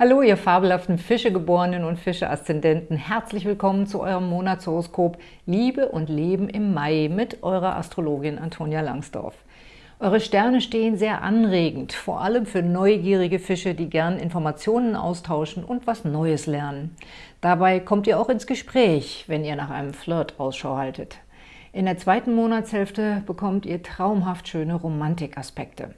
Hallo, ihr fabelhaften Fischegeborenen und Fische-Aszendenten. Herzlich willkommen zu eurem Monatshoroskop Liebe und Leben im Mai mit eurer Astrologin Antonia Langsdorf. Eure Sterne stehen sehr anregend, vor allem für neugierige Fische, die gern Informationen austauschen und was Neues lernen. Dabei kommt ihr auch ins Gespräch, wenn ihr nach einem Flirt Ausschau haltet. In der zweiten Monatshälfte bekommt ihr traumhaft schöne Romantikaspekte.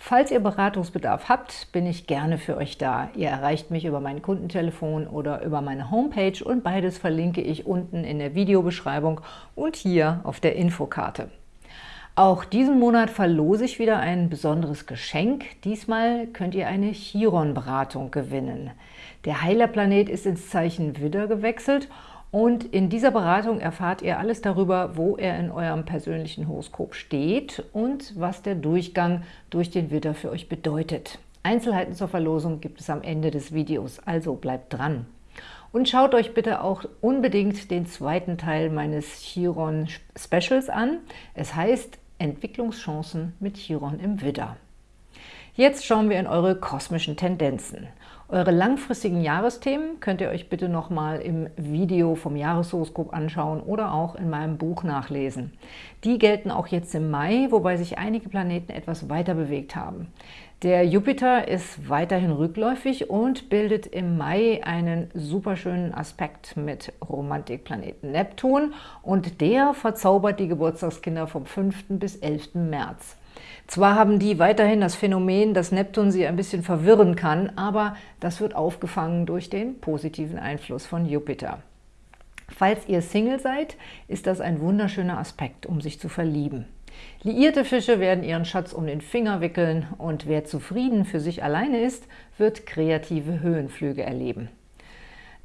Falls ihr Beratungsbedarf habt, bin ich gerne für euch da. Ihr erreicht mich über mein Kundentelefon oder über meine Homepage und beides verlinke ich unten in der Videobeschreibung und hier auf der Infokarte. Auch diesen Monat verlose ich wieder ein besonderes Geschenk. Diesmal könnt ihr eine Chiron-Beratung gewinnen. Der Heilerplanet ist ins Zeichen Widder gewechselt und in dieser Beratung erfahrt ihr alles darüber, wo er in eurem persönlichen Horoskop steht und was der Durchgang durch den Widder für euch bedeutet. Einzelheiten zur Verlosung gibt es am Ende des Videos, also bleibt dran. Und schaut euch bitte auch unbedingt den zweiten Teil meines Chiron Specials an. Es heißt Entwicklungschancen mit Chiron im Widder. Jetzt schauen wir in eure kosmischen Tendenzen. Eure langfristigen Jahresthemen könnt ihr euch bitte nochmal im Video vom Jahreshoroskop anschauen oder auch in meinem Buch nachlesen. Die gelten auch jetzt im Mai, wobei sich einige Planeten etwas weiter bewegt haben. Der Jupiter ist weiterhin rückläufig und bildet im Mai einen superschönen Aspekt mit Romantikplaneten Neptun und der verzaubert die Geburtstagskinder vom 5. bis 11. März. Zwar haben die weiterhin das Phänomen, dass Neptun sie ein bisschen verwirren kann, aber das wird aufgefangen durch den positiven Einfluss von Jupiter. Falls ihr Single seid, ist das ein wunderschöner Aspekt, um sich zu verlieben. Liierte Fische werden ihren Schatz um den Finger wickeln und wer zufrieden für sich alleine ist, wird kreative Höhenflüge erleben.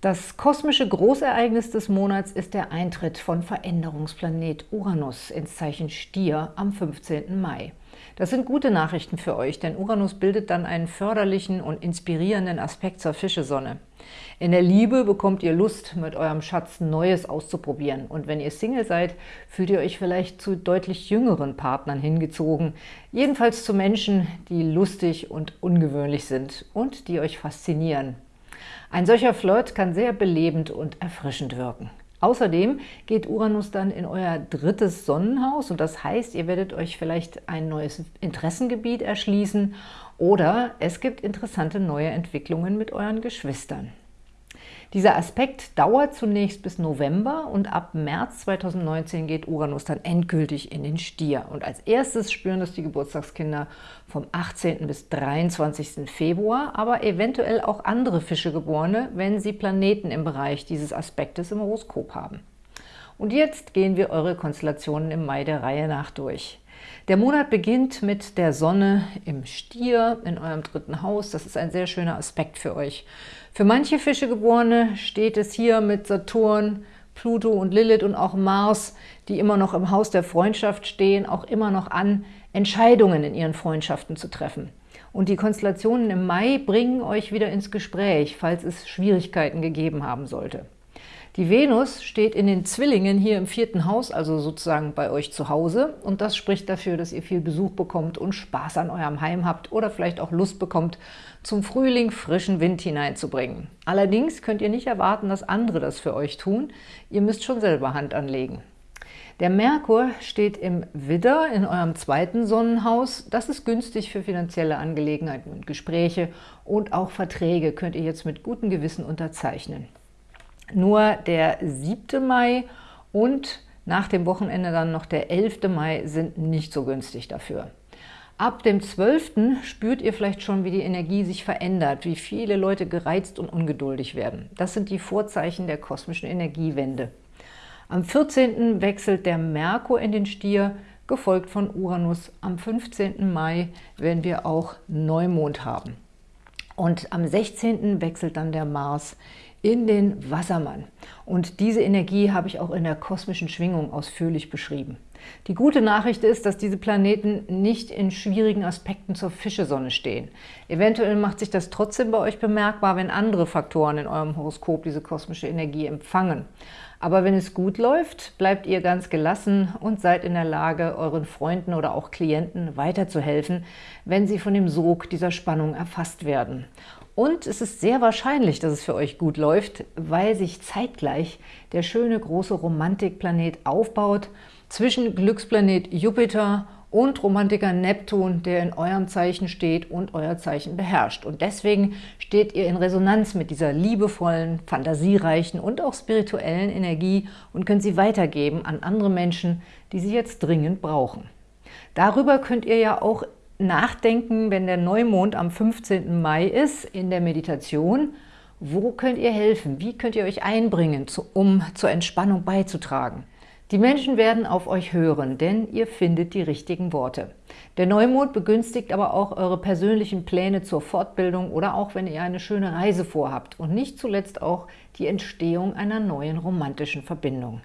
Das kosmische Großereignis des Monats ist der Eintritt von Veränderungsplanet Uranus ins Zeichen Stier am 15. Mai. Das sind gute Nachrichten für euch, denn Uranus bildet dann einen förderlichen und inspirierenden Aspekt zur Fischesonne. In der Liebe bekommt ihr Lust, mit eurem Schatz Neues auszuprobieren. Und wenn ihr Single seid, fühlt ihr euch vielleicht zu deutlich jüngeren Partnern hingezogen. Jedenfalls zu Menschen, die lustig und ungewöhnlich sind und die euch faszinieren. Ein solcher Flirt kann sehr belebend und erfrischend wirken. Außerdem geht Uranus dann in euer drittes Sonnenhaus und das heißt, ihr werdet euch vielleicht ein neues Interessengebiet erschließen oder es gibt interessante neue Entwicklungen mit euren Geschwistern. Dieser Aspekt dauert zunächst bis November und ab März 2019 geht Uranus dann endgültig in den Stier. Und als erstes spüren das die Geburtstagskinder vom 18. bis 23. Februar, aber eventuell auch andere Fischegeborene, wenn sie Planeten im Bereich dieses Aspektes im Horoskop haben. Und jetzt gehen wir eure Konstellationen im Mai der Reihe nach durch. Der Monat beginnt mit der Sonne im Stier in eurem dritten Haus. Das ist ein sehr schöner Aspekt für euch. Für manche Fischegeborene steht es hier mit Saturn, Pluto und Lilith und auch Mars, die immer noch im Haus der Freundschaft stehen, auch immer noch an, Entscheidungen in ihren Freundschaften zu treffen. Und die Konstellationen im Mai bringen euch wieder ins Gespräch, falls es Schwierigkeiten gegeben haben sollte. Die Venus steht in den Zwillingen hier im vierten Haus, also sozusagen bei euch zu Hause. Und das spricht dafür, dass ihr viel Besuch bekommt und Spaß an eurem Heim habt oder vielleicht auch Lust bekommt, zum Frühling frischen Wind hineinzubringen. Allerdings könnt ihr nicht erwarten, dass andere das für euch tun. Ihr müsst schon selber Hand anlegen. Der Merkur steht im Widder in eurem zweiten Sonnenhaus. Das ist günstig für finanzielle Angelegenheiten und Gespräche und auch Verträge könnt ihr jetzt mit gutem Gewissen unterzeichnen. Nur der 7. Mai und nach dem Wochenende dann noch der 11. Mai sind nicht so günstig dafür. Ab dem 12. spürt ihr vielleicht schon, wie die Energie sich verändert, wie viele Leute gereizt und ungeduldig werden. Das sind die Vorzeichen der kosmischen Energiewende. Am 14. wechselt der Merkur in den Stier, gefolgt von Uranus. Am 15. Mai werden wir auch Neumond haben. Und am 16. wechselt dann der Mars in den Wassermann. Und diese Energie habe ich auch in der kosmischen Schwingung ausführlich beschrieben. Die gute Nachricht ist, dass diese Planeten nicht in schwierigen Aspekten zur Fischesonne stehen. Eventuell macht sich das trotzdem bei euch bemerkbar, wenn andere Faktoren in eurem Horoskop diese kosmische Energie empfangen. Aber wenn es gut läuft, bleibt ihr ganz gelassen und seid in der Lage, euren Freunden oder auch Klienten weiterzuhelfen, wenn sie von dem Sog dieser Spannung erfasst werden. Und es ist sehr wahrscheinlich, dass es für euch gut läuft, weil sich zeitgleich der schöne große Romantikplanet aufbaut zwischen Glücksplanet Jupiter und Romantiker Neptun, der in eurem Zeichen steht und euer Zeichen beherrscht. Und deswegen steht ihr in Resonanz mit dieser liebevollen, fantasiereichen und auch spirituellen Energie und könnt sie weitergeben an andere Menschen, die sie jetzt dringend brauchen. Darüber könnt ihr ja auch nachdenken, wenn der Neumond am 15. Mai ist, in der Meditation. Wo könnt ihr helfen? Wie könnt ihr euch einbringen, um zur Entspannung beizutragen? Die Menschen werden auf euch hören, denn ihr findet die richtigen Worte. Der Neumond begünstigt aber auch eure persönlichen Pläne zur Fortbildung oder auch, wenn ihr eine schöne Reise vorhabt und nicht zuletzt auch die Entstehung einer neuen romantischen Verbindung.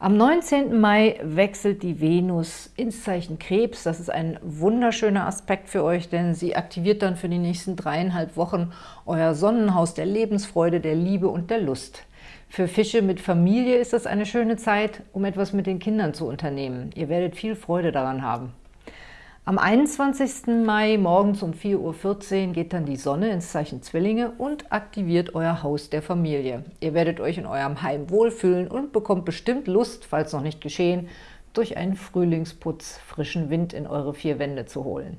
Am 19. Mai wechselt die Venus ins Zeichen Krebs. Das ist ein wunderschöner Aspekt für euch, denn sie aktiviert dann für die nächsten dreieinhalb Wochen euer Sonnenhaus der Lebensfreude, der Liebe und der Lust. Für Fische mit Familie ist das eine schöne Zeit, um etwas mit den Kindern zu unternehmen. Ihr werdet viel Freude daran haben. Am 21. Mai morgens um 4.14 Uhr geht dann die Sonne ins Zeichen Zwillinge und aktiviert euer Haus der Familie. Ihr werdet euch in eurem Heim wohlfühlen und bekommt bestimmt Lust, falls noch nicht geschehen, durch einen Frühlingsputz frischen Wind in eure vier Wände zu holen.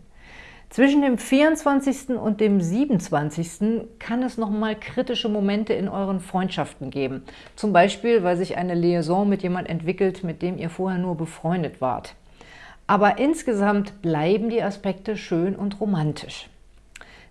Zwischen dem 24. und dem 27. kann es nochmal kritische Momente in euren Freundschaften geben. Zum Beispiel, weil sich eine Liaison mit jemand entwickelt, mit dem ihr vorher nur befreundet wart. Aber insgesamt bleiben die Aspekte schön und romantisch.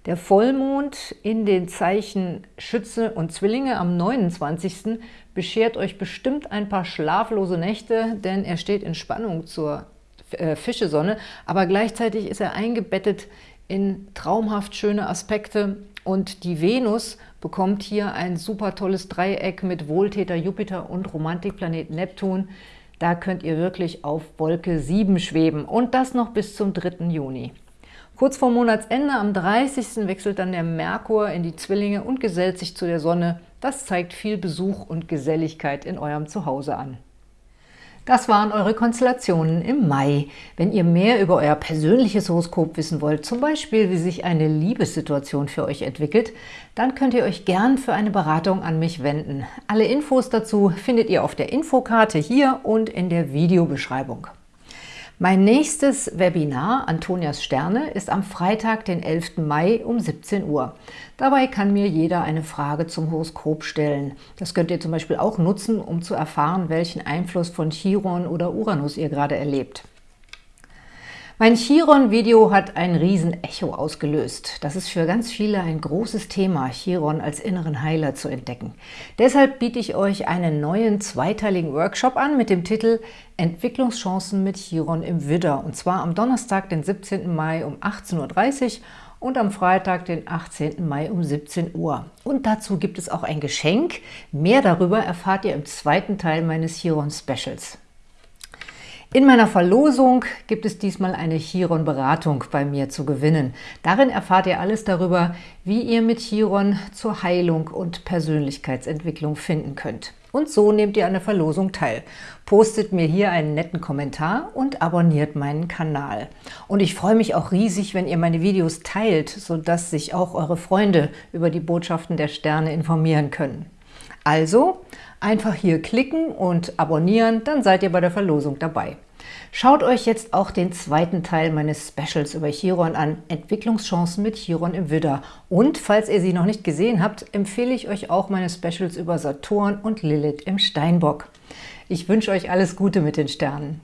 Der Vollmond in den Zeichen Schütze und Zwillinge am 29. beschert euch bestimmt ein paar schlaflose Nächte, denn er steht in Spannung zur äh, Fischesonne, aber gleichzeitig ist er eingebettet in traumhaft schöne Aspekte und die Venus bekommt hier ein super tolles Dreieck mit Wohltäter Jupiter und Romantikplanet Neptun, da könnt ihr wirklich auf Wolke 7 schweben und das noch bis zum 3. Juni. Kurz vor Monatsende, am 30. wechselt dann der Merkur in die Zwillinge und gesellt sich zu der Sonne. Das zeigt viel Besuch und Geselligkeit in eurem Zuhause an. Das waren eure Konstellationen im Mai. Wenn ihr mehr über euer persönliches Horoskop wissen wollt, zum Beispiel wie sich eine Liebessituation für euch entwickelt, dann könnt ihr euch gern für eine Beratung an mich wenden. Alle Infos dazu findet ihr auf der Infokarte hier und in der Videobeschreibung. Mein nächstes Webinar, Antonias Sterne, ist am Freitag, den 11. Mai um 17 Uhr. Dabei kann mir jeder eine Frage zum Horoskop stellen. Das könnt ihr zum Beispiel auch nutzen, um zu erfahren, welchen Einfluss von Chiron oder Uranus ihr gerade erlebt. Mein Chiron-Video hat ein Riesen-Echo ausgelöst. Das ist für ganz viele ein großes Thema, Chiron als inneren Heiler zu entdecken. Deshalb biete ich euch einen neuen zweiteiligen Workshop an mit dem Titel Entwicklungschancen mit Chiron im Widder. Und zwar am Donnerstag, den 17. Mai um 18.30 Uhr und am Freitag, den 18. Mai um 17 Uhr. Und dazu gibt es auch ein Geschenk. Mehr darüber erfahrt ihr im zweiten Teil meines Chiron-Specials. In meiner Verlosung gibt es diesmal eine Chiron-Beratung bei mir zu gewinnen. Darin erfahrt ihr alles darüber, wie ihr mit Chiron zur Heilung und Persönlichkeitsentwicklung finden könnt. Und so nehmt ihr an der Verlosung teil. Postet mir hier einen netten Kommentar und abonniert meinen Kanal. Und ich freue mich auch riesig, wenn ihr meine Videos teilt, sodass sich auch eure Freunde über die Botschaften der Sterne informieren können. Also einfach hier klicken und abonnieren, dann seid ihr bei der Verlosung dabei. Schaut euch jetzt auch den zweiten Teil meines Specials über Chiron an, Entwicklungschancen mit Chiron im Widder. Und falls ihr sie noch nicht gesehen habt, empfehle ich euch auch meine Specials über Saturn und Lilith im Steinbock. Ich wünsche euch alles Gute mit den Sternen.